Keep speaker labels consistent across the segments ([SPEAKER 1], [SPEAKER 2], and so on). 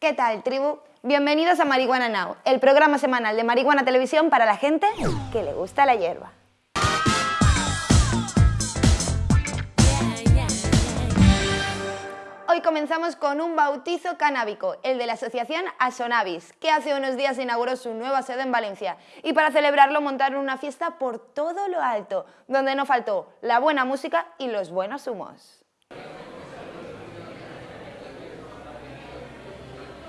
[SPEAKER 1] ¿Qué tal, tribu? Bienvenidos a Marihuana Now, el programa semanal de Marihuana Televisión para la gente que le gusta la hierba. Hoy comenzamos con un bautizo canábico, el de la asociación Asonavis, que hace unos días inauguró su nueva sede en Valencia. Y para celebrarlo montaron una fiesta por todo lo alto, donde no faltó la buena música y los buenos humos.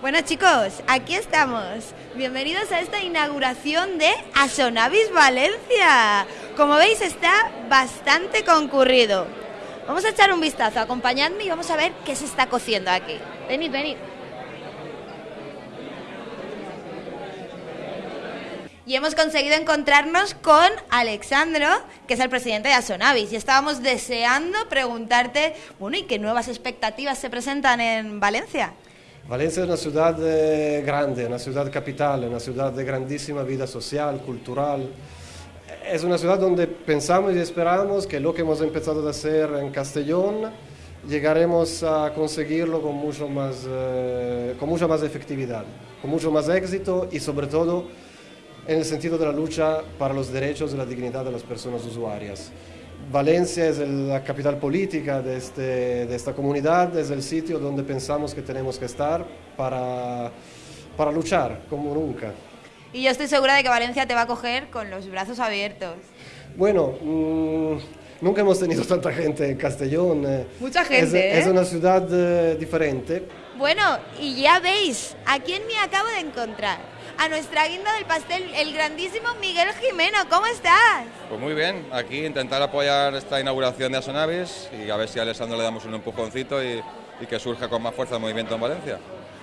[SPEAKER 1] Bueno chicos, aquí estamos. Bienvenidos a esta inauguración de Asonavis Valencia. Como veis está bastante concurrido. Vamos a echar un vistazo, acompañadme y vamos a ver qué se está cociendo aquí. Venid, venid. Y hemos conseguido encontrarnos con Alexandro, que es el presidente de Asonavis. Y estábamos deseando preguntarte, bueno, ¿y qué nuevas expectativas se presentan en Valencia?
[SPEAKER 2] Valencia es una ciudad eh, grande, una ciudad capital, una ciudad de grandísima vida social, cultural. Es una ciudad donde pensamos y esperamos que lo que hemos empezado a hacer en Castellón llegaremos a conseguirlo con, mucho más, eh, con mucha más efectividad, con mucho más éxito y sobre todo en el sentido de la lucha para los derechos y la dignidad de las personas usuarias. Valencia es la capital política de, este, de, esta comunidad, es el sitio donde pensamos que tenemos que estar para, para luchar como nunca.
[SPEAKER 1] Y yo estoy segura de que Valencia te va a coger con los brazos abiertos.
[SPEAKER 2] Bueno, mmm, nunca hemos tenido tanta gente en Castellón. eh.
[SPEAKER 1] Mucha gente,
[SPEAKER 2] Es,
[SPEAKER 1] ¿eh?
[SPEAKER 2] es una ciudad eh, diferente.
[SPEAKER 1] Bueno, y ya veis, ¿a quién me acabo de encontrar? A nuestra guinda del pastel, el grandísimo Miguel Jimeno. ¿Cómo estás?
[SPEAKER 3] Pues muy bien, aquí intentar apoyar esta inauguración de Asonavis y a ver si a Alessandro le damos un empujoncito y, y que surja con más fuerza el movimiento en Valencia.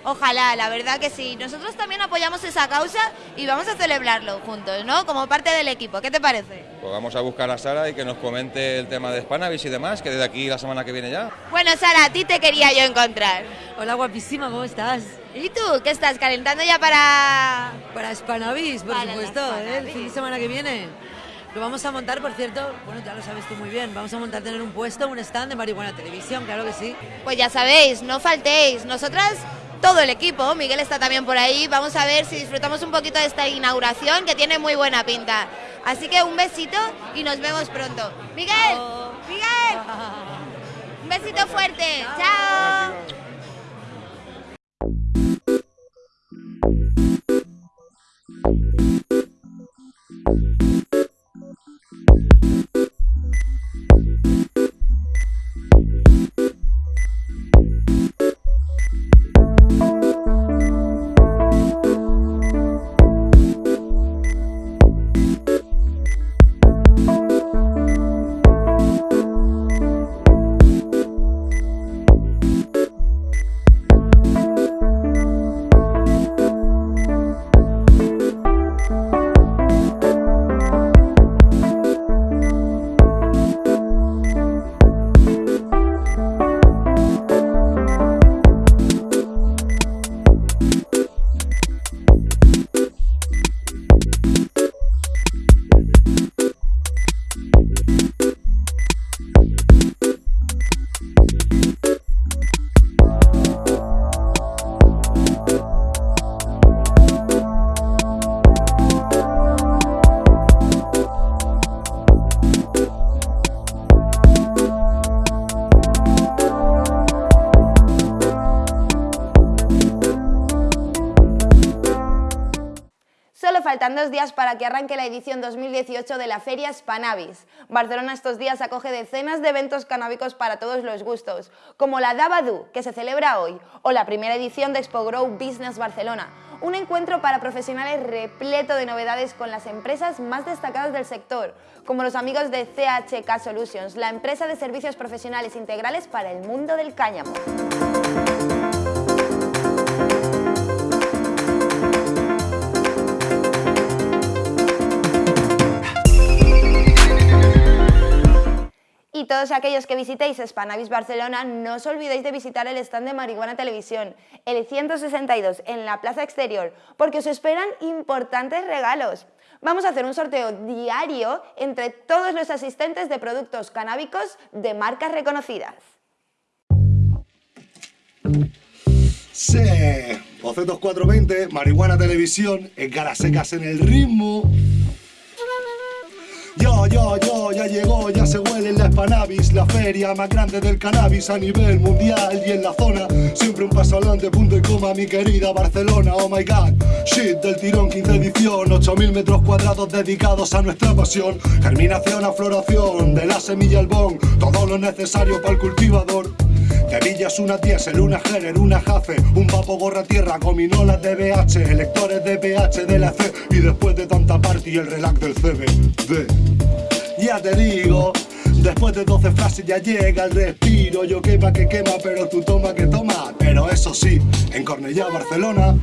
[SPEAKER 1] Ojalá, la verdad que sí. Nosotros también apoyamos esa causa y vamos a celebrarlo juntos, ¿no? Como parte del equipo. ¿Qué te parece?
[SPEAKER 3] Pues vamos a buscar a Sara y que nos comente el tema de Spanavis y demás, que desde aquí la semana que viene ya.
[SPEAKER 1] Bueno, Sara, a ti te quería yo encontrar.
[SPEAKER 4] Hola guapísima, ¿cómo estás?
[SPEAKER 1] ¿Y tú? ¿Qué estás calentando ya para...?
[SPEAKER 4] Para Spanavis, por
[SPEAKER 1] Para
[SPEAKER 4] supuesto, ¿eh? el fin de semana que viene. Lo vamos a montar, por cierto, bueno, ya lo sabes tú muy bien, vamos a montar tener un puesto, un stand de marihuana televisión, claro que sí.
[SPEAKER 1] Pues ya sabéis, no faltéis. Nosotras, todo el equipo, Miguel está también por ahí, vamos a ver si disfrutamos un poquito de esta inauguración que tiene muy buena pinta. Así que un besito y nos vemos pronto. Miguel, Miguel, un besito fuerte. Chao. Solo faltan dos días para que arranque la edición 2018 de la Feria Spanavis. Barcelona estos días acoge decenas de eventos canábicos para todos los gustos, como la Dabadu, que se celebra hoy, o la primera edición de Expo Grow Business Barcelona, un encuentro para profesionales repleto de novedades con las empresas más destacadas del sector, como los amigos de CHK Solutions, la empresa de servicios profesionales integrales para el mundo del cáñamo. Y todos aquellos que visitéis Spanavis Barcelona, no os olvidéis de visitar el stand de Marihuana Televisión, el 162, en la plaza exterior, porque os esperan importantes regalos. Vamos a hacer un sorteo diario entre todos los asistentes de productos canábicos de marcas reconocidas.
[SPEAKER 5] Sí, OC2420, Marihuana Televisión, en secas en el ritmo. Yo, yo, yo, ya llegó, ya se huele en la Spanavis, la feria más grande del cannabis a nivel mundial y en la zona. Siempre un paso adelante, punto y coma, mi querida Barcelona, oh my god. Shit del tirón, 15 edición, 8000 metros cuadrados dedicados a nuestra pasión. Germinación a floración, de la semilla al bon, todo lo necesario para el cultivador. Te pillas una diésel, una Gerer, una Jace, un papo gorra tierra, gominolas de BH, electores de PH de la C y después de tanta party el relax del CBD. Ya te digo, después de 12 frases ya llega el respiro, yo quema que quema, pero tú toma que toma. Pero eso sí, en Cornellá, Barcelona,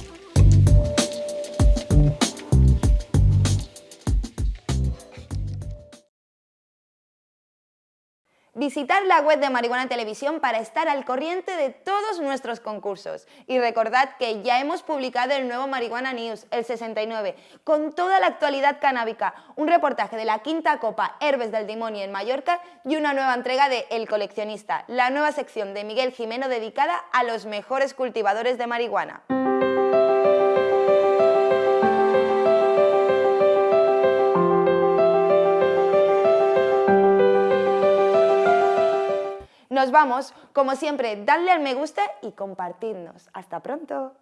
[SPEAKER 1] Visitar la web de Marihuana Televisión para estar al corriente de todos nuestros concursos. Y recordad que ya hemos publicado el nuevo Marihuana News, el 69, con toda la actualidad canábica, un reportaje de la quinta copa Herbes del Demonio en Mallorca y una nueva entrega de El Coleccionista, la nueva sección de Miguel Jimeno dedicada a los mejores cultivadores de marihuana. Nos vamos, como siempre, dadle al me gusta y compartidnos. Hasta pronto.